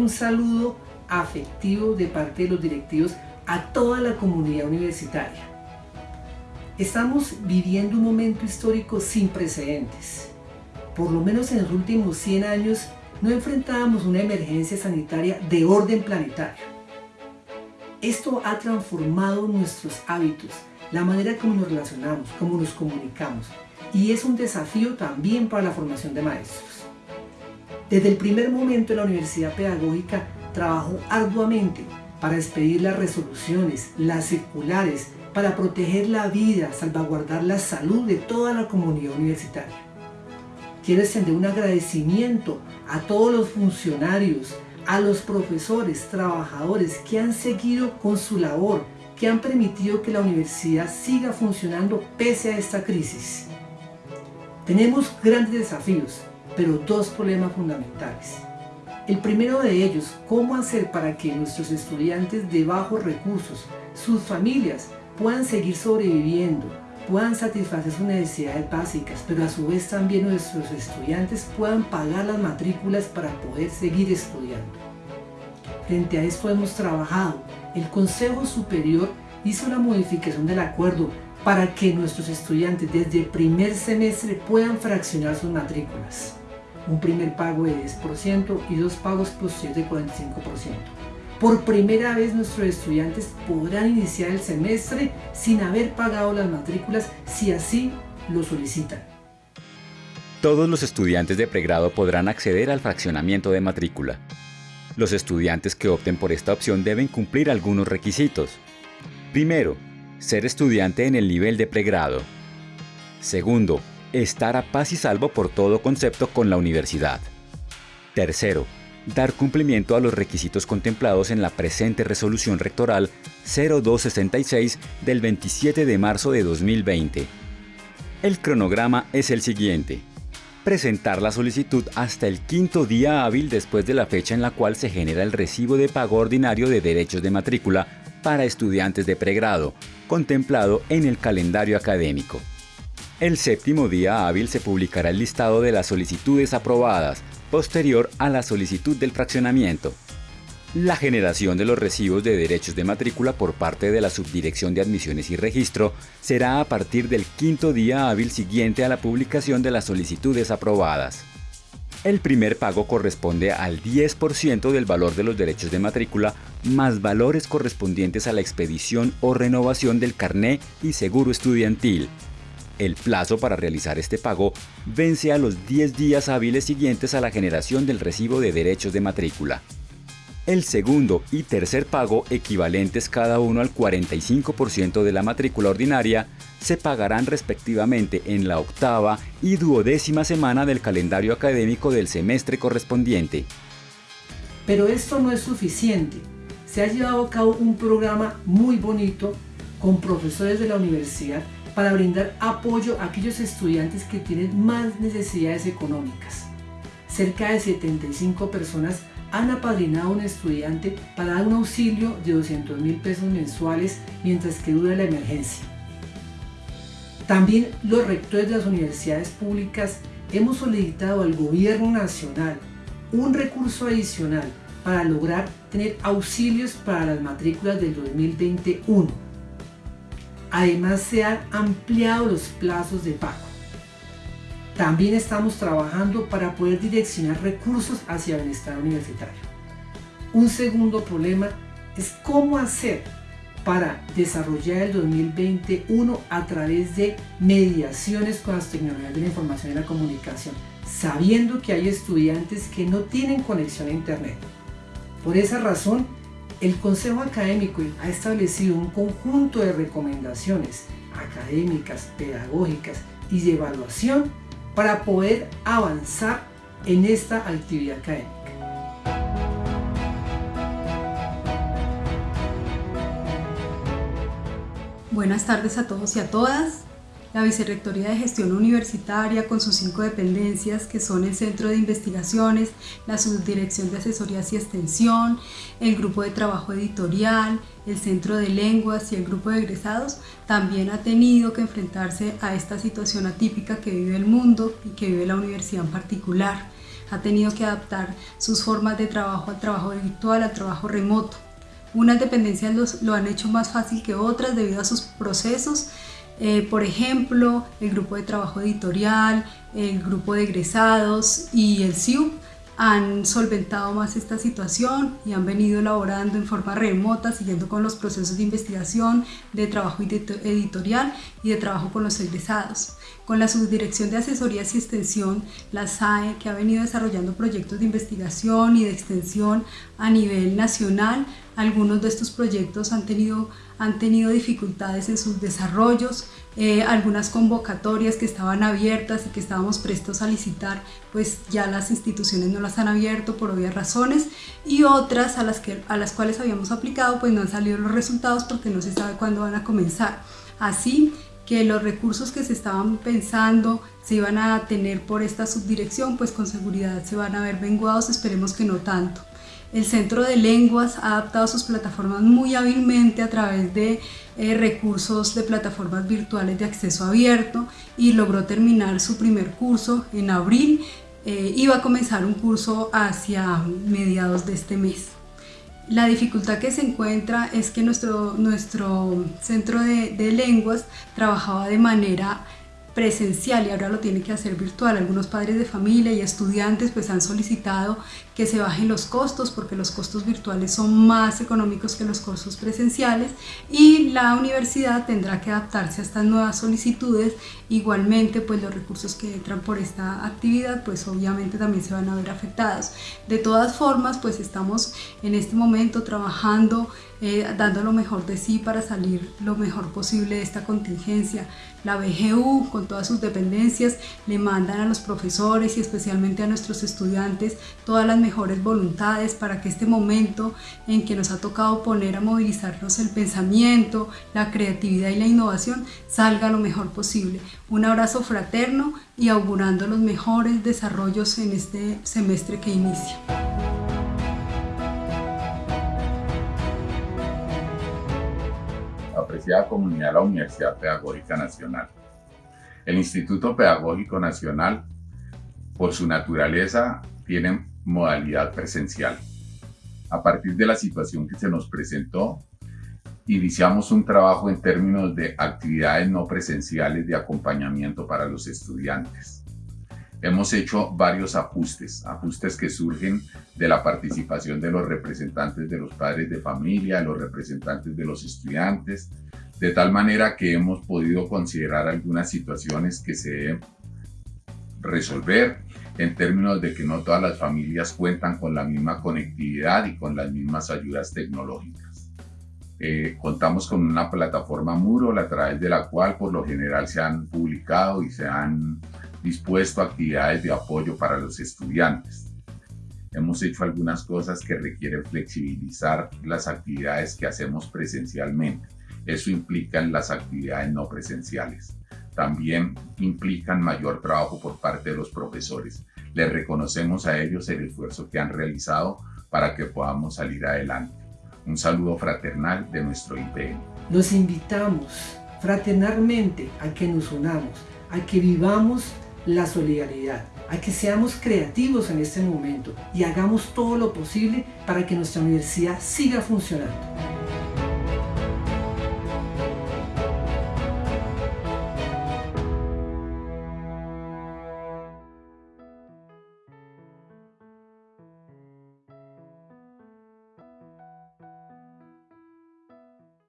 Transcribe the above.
un saludo afectivo de parte de los directivos a toda la comunidad universitaria. Estamos viviendo un momento histórico sin precedentes. Por lo menos en los últimos 100 años no enfrentábamos una emergencia sanitaria de orden planetario. Esto ha transformado nuestros hábitos, la manera como nos relacionamos, cómo nos comunicamos, y es un desafío también para la formación de maestros. Desde el primer momento la Universidad Pedagógica trabajó arduamente para expedir las resoluciones, las circulares, para proteger la vida, salvaguardar la salud de toda la comunidad universitaria. Quiero extender un agradecimiento a todos los funcionarios, a los profesores, trabajadores que han seguido con su labor, que han permitido que la universidad siga funcionando pese a esta crisis. Tenemos grandes desafíos, pero dos problemas fundamentales. El primero de ellos, cómo hacer para que nuestros estudiantes de bajos recursos, sus familias, puedan seguir sobreviviendo, puedan satisfacer sus necesidades básicas, pero a su vez también nuestros estudiantes puedan pagar las matrículas para poder seguir estudiando. Frente a esto hemos trabajado. El Consejo Superior hizo la modificación del acuerdo para que nuestros estudiantes desde el primer semestre puedan fraccionar sus matrículas. Un primer pago de 10% y dos pagos posteriores de 45%. Por primera vez nuestros estudiantes podrán iniciar el semestre sin haber pagado las matrículas si así lo solicitan. Todos los estudiantes de pregrado podrán acceder al fraccionamiento de matrícula. Los estudiantes que opten por esta opción deben cumplir algunos requisitos. Primero, ser estudiante en el nivel de pregrado. Segundo, estar a paz y salvo por todo concepto con la universidad. Tercero, dar cumplimiento a los requisitos contemplados en la presente resolución rectoral 0266 del 27 de marzo de 2020. El cronograma es el siguiente. Presentar la solicitud hasta el quinto día hábil después de la fecha en la cual se genera el recibo de pago ordinario de derechos de matrícula para estudiantes de pregrado, contemplado en el calendario académico. El séptimo día hábil se publicará el listado de las solicitudes aprobadas, posterior a la solicitud del fraccionamiento. La generación de los recibos de derechos de matrícula por parte de la Subdirección de Admisiones y Registro será a partir del quinto día hábil siguiente a la publicación de las solicitudes aprobadas. El primer pago corresponde al 10% del valor de los derechos de matrícula más valores correspondientes a la expedición o renovación del carné y seguro estudiantil. El plazo para realizar este pago vence a los 10 días hábiles siguientes a la generación del recibo de derechos de matrícula. El segundo y tercer pago, equivalentes cada uno al 45% de la matrícula ordinaria, se pagarán respectivamente en la octava y duodécima semana del calendario académico del semestre correspondiente. Pero esto no es suficiente. Se ha llevado a cabo un programa muy bonito con profesores de la universidad para brindar apoyo a aquellos estudiantes que tienen más necesidades económicas. Cerca de 75 personas han apadrinado a un estudiante para dar un auxilio de 200 mil pesos mensuales mientras que dura la emergencia. También los rectores de las universidades públicas hemos solicitado al gobierno nacional un recurso adicional para lograr tener auxilios para las matrículas del 2021. Además se han ampliado los plazos de pago. También estamos trabajando para poder direccionar recursos hacia el bienestar universitario. Un segundo problema es cómo hacer para desarrollar el 2021 a través de mediaciones con las tecnologías de la información y la comunicación, sabiendo que hay estudiantes que no tienen conexión a Internet. Por esa razón, el Consejo Académico ha establecido un conjunto de recomendaciones académicas, pedagógicas y de evaluación para poder avanzar en esta actividad académica. Buenas tardes a todos y a todas. La Vicerrectoría de Gestión Universitaria con sus cinco dependencias que son el Centro de Investigaciones, la Subdirección de Asesorías y Extensión, el Grupo de Trabajo Editorial, el Centro de Lenguas y el Grupo de Egresados, también ha tenido que enfrentarse a esta situación atípica que vive el mundo y que vive la universidad en particular ha tenido que adaptar sus formas de trabajo al trabajo virtual, al trabajo remoto. Unas dependencias lo han hecho más fácil que otras debido a sus procesos. Eh, por ejemplo, el grupo de trabajo editorial, el grupo de egresados y el CIUP han solventado más esta situación y han venido elaborando en forma remota, siguiendo con los procesos de investigación, de trabajo editorial y de trabajo con los egresados. Con la Subdirección de Asesorías y Extensión, la SAE, que ha venido desarrollando proyectos de investigación y de extensión a nivel nacional, algunos de estos proyectos han tenido, han tenido dificultades en sus desarrollos, eh, algunas convocatorias que estaban abiertas y que estábamos prestos a licitar, pues ya las instituciones no las han abierto por obvias razones y otras a las, que, a las cuales habíamos aplicado pues no han salido los resultados porque no se sabe cuándo van a comenzar. Así que los recursos que se estaban pensando se iban a tener por esta subdirección, pues con seguridad se van a ver menguados, esperemos que no tanto. El Centro de Lenguas ha adaptado sus plataformas muy hábilmente a través de eh, recursos de plataformas virtuales de acceso abierto y logró terminar su primer curso en abril eh, y va a comenzar un curso hacia mediados de este mes. La dificultad que se encuentra es que nuestro, nuestro centro de, de lenguas trabajaba de manera presencial y ahora lo tiene que hacer virtual. Algunos padres de familia y estudiantes pues han solicitado que se bajen los costos porque los costos virtuales son más económicos que los costos presenciales y la universidad tendrá que adaptarse a estas nuevas solicitudes. Igualmente pues los recursos que entran por esta actividad pues obviamente también se van a ver afectados. De todas formas pues estamos en este momento trabajando eh, dando lo mejor de sí para salir lo mejor posible de esta contingencia. La BGU, con todas sus dependencias, le mandan a los profesores y especialmente a nuestros estudiantes todas las mejores voluntades para que este momento en que nos ha tocado poner a movilizarnos el pensamiento, la creatividad y la innovación salga lo mejor posible. Un abrazo fraterno y augurando los mejores desarrollos en este semestre que inicia. Apreciada comunidad de la Universidad Pedagógica Nacional. El Instituto Pedagógico Nacional, por su naturaleza, tiene modalidad presencial. A partir de la situación que se nos presentó, iniciamos un trabajo en términos de actividades no presenciales de acompañamiento para los estudiantes hemos hecho varios ajustes, ajustes que surgen de la participación de los representantes de los padres de familia, los representantes de los estudiantes, de tal manera que hemos podido considerar algunas situaciones que se deben resolver en términos de que no todas las familias cuentan con la misma conectividad y con las mismas ayudas tecnológicas. Eh, contamos con una plataforma Moodle a través de la cual por lo general se han publicado y se han dispuesto a actividades de apoyo para los estudiantes. Hemos hecho algunas cosas que requieren flexibilizar las actividades que hacemos presencialmente. Eso implica las actividades no presenciales. También implican mayor trabajo por parte de los profesores. Les reconocemos a ellos el esfuerzo que han realizado para que podamos salir adelante. Un saludo fraternal de nuestro IPN. Los invitamos fraternalmente a que nos unamos, a que vivamos la solidaridad, a que seamos creativos en este momento y hagamos todo lo posible para que nuestra universidad siga funcionando.